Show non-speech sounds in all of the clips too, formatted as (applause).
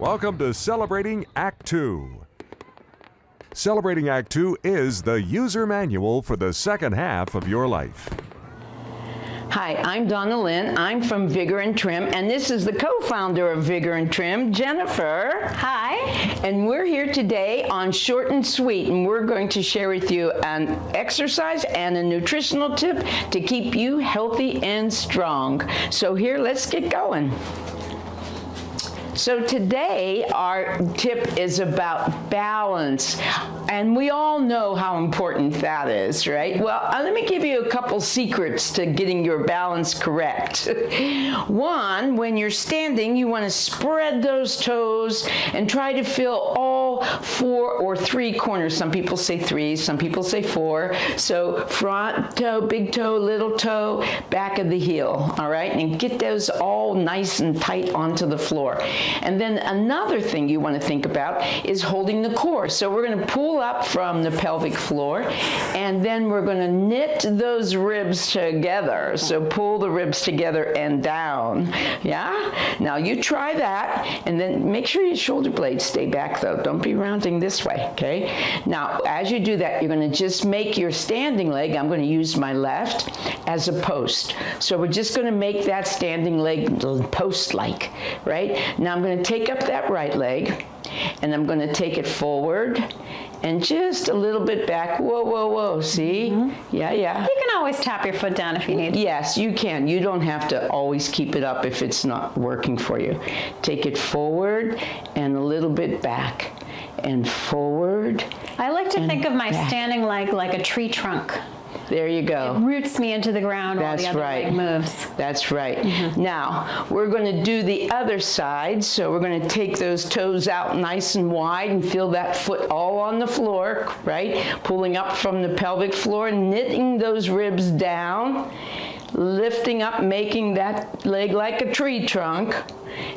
Welcome to Celebrating Act 2. Celebrating Act 2 is the user manual for the second half of your life. Hi, I'm Donna Lynn. I'm from Vigor and Trim, and this is the co-founder of Vigor and Trim, Jennifer. Hi. And we're here today on Short and Sweet, and we're going to share with you an exercise and a nutritional tip to keep you healthy and strong. So here, let's get going. So today our tip is about balance and we all know how important that is, right? Well, uh, let me give you a couple secrets to getting your balance correct. (laughs) One, when you're standing, you want to spread those toes and try to feel all four or three corners. Some people say three, some people say four. So front toe, big toe, little toe, back of the heel, all right? And get those all nice and tight onto the floor. And then another thing you want to think about is holding the core. So we're going to pull up from the pelvic floor and then we're going to knit those ribs together. So pull the ribs together and down. Yeah? Now you try that and then make sure your shoulder blades stay back though. Don't be rounding this way, okay? Now as you do that, you're going to just make your standing leg, I'm going to use my left, as a post. So we're just going to make that standing leg post-like, right? Now I'm going to take up that right leg and I'm going to take it forward and just a little bit back. Whoa, whoa, whoa. See? Mm -hmm. Yeah, yeah. You can always tap your foot down if you need. Yes, you can. You don't have to always keep it up if it's not working for you. Take it forward and a little bit back and forward. I like to think of my back. standing leg like a tree trunk. There you go. It roots me into the ground That's while the other right. leg moves. That's right. Mm -hmm. Now, we're going to do the other side. So we're going to take those toes out nice and wide and feel that foot all on the floor, right? Pulling up from the pelvic floor, knitting those ribs down, lifting up, making that leg like a tree trunk.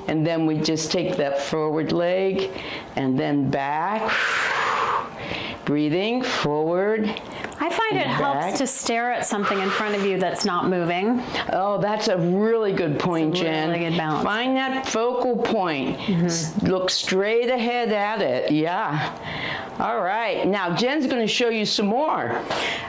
And then we just take that forward leg and then back. (sighs) Breathing forward I find it helps to stare at something in front of you that's not moving. Oh, that's a really good point, Jen. Really good balance. Find that focal point. Mm -hmm. Look straight ahead at it. Yeah. All right. Now Jen's going to show you some more.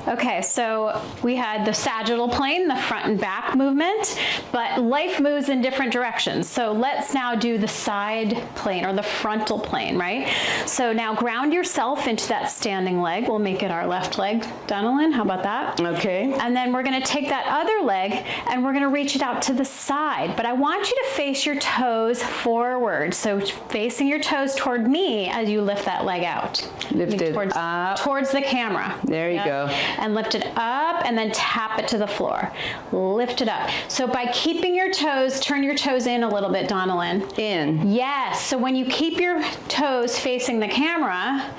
Okay, so we had the sagittal plane, the front and back movement, but life moves in different directions. So let's now do the side plane or the frontal plane, right? So now ground yourself into that standing leg. We'll make it our left leg Donalyn, how about that? Okay. And then we're gonna take that other leg and we're gonna reach it out to the side. But I want you to face your toes forward. So facing your toes toward me as you lift that leg out. Lift it towards, up. Towards the camera. There you yep. go. And lift it up and then tap it to the floor. Lift it up. So by keeping your toes, turn your toes in a little bit, Donalyn. In. Yes, so when you keep your toes facing the camera,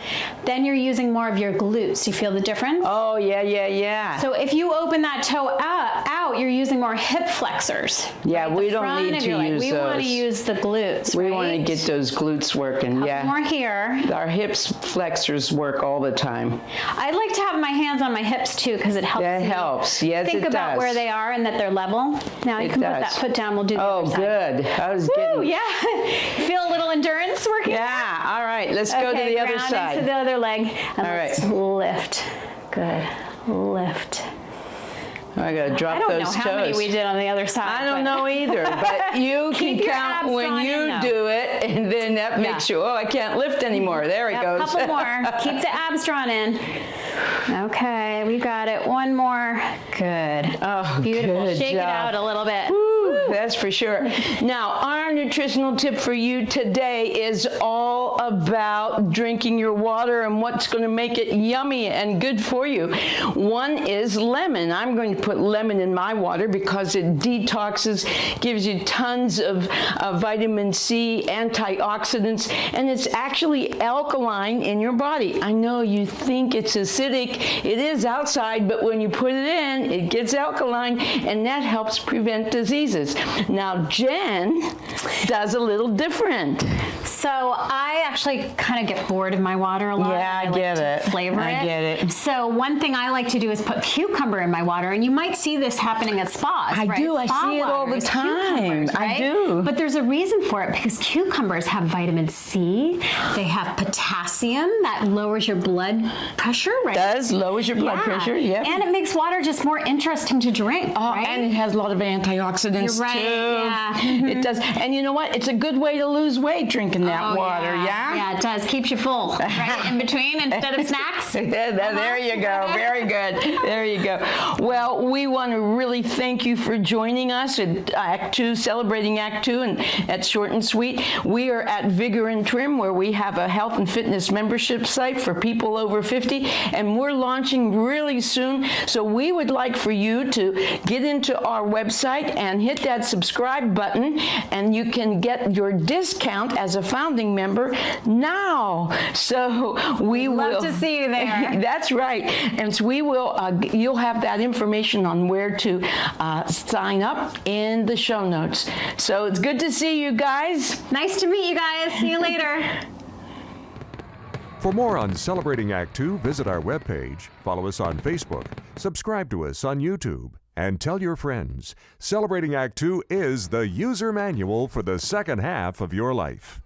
then you're using more of your glutes. You feel the difference? Oh, yeah, yeah, yeah. So if you open that toe out, out you're using more hip flexors. Yeah, right? we don't need to use we those. Want to use the glutes, We right? want to get those glutes working, Couple yeah. more here. Our hips flexors work all the time. I like to have my hands on my hips too because it helps That helps, yes Think about does. where they are and that they're level. Now you it can does. put that foot down, we'll do the Oh, other side. good. I was Woo, getting... yeah. (laughs) Feel a little endurance working? Yeah, all right, let's okay, go to the other side. into the other leg and all let's right. lift. Good lift. I gotta drop those toes. I don't know how toes. many we did on the other side. I don't know either, but (laughs) you can count when you in, do it, and then that yeah. makes you, oh, I can't lift anymore. There yep, it goes. A couple (laughs) more. Keep the abs drawn in. Okay, we got it. One more. Good. Oh, Beautiful. Good Shake job. it out a little bit. Woo, that's for sure. Now, our nutritional tip for you today is all about drinking your water and what's going to make it yummy and good for you. One is lemon. I'm going to put lemon in my water because it detoxes, gives you tons of uh, vitamin C, antioxidants, and it's actually alkaline in your body. I know you think it's acidic. It is outside, but when you put it in, it gets alkaline, and that helps prevent diseases. Now, Jen does a little different. So I actually kind of get bored of my water a lot. Yeah, I like get it. Flavor I it. get it. So one thing I like to do is put cucumber in my water, and you might see this happening at spas. I right? do. I Spa see it all the time. cucumbers, I do. But there's a reason for it because cucumbers have vitamin C. They have potassium that lowers your blood pressure. Right. Does lowers your blood Yeah. pressure. Yeah. And it makes water just more interesting to drink. Oh, right? and it has a lot of antioxidants You're right, too. Yeah. (laughs) it does. And you know what? It's a good way to lose weight drinking that Oh, water. Yeah. Yeah, it does. Keeps you full, (laughs) right? In between instead of snacks. (laughs) there, there- uh-huh. there you go. Very good. There you go. Well, we want to really thank you for joining us at Act Two, celebrating Act Two, and at Short and Sweet. We are at Vigor and Trim, where we have a health and fitness membership site for people over 50, and we're launching really soon. So we would like for you to get into our website and hit that subscribe button, and you can get your discount as a founding member now. So we We'd love will to see you there. (laughs) That's right. And so we will, uh, you'll have that information on where to uh, sign up in the show notes. So it's good to see you guys. Nice to meet you guys. See you later. (laughs) For more on Celebrating Act Two, visit our webpage, follow us on Facebook, subscribe to us on YouTube, and tell your friends. Celebrating Act Two is the user manual for the second half of your life.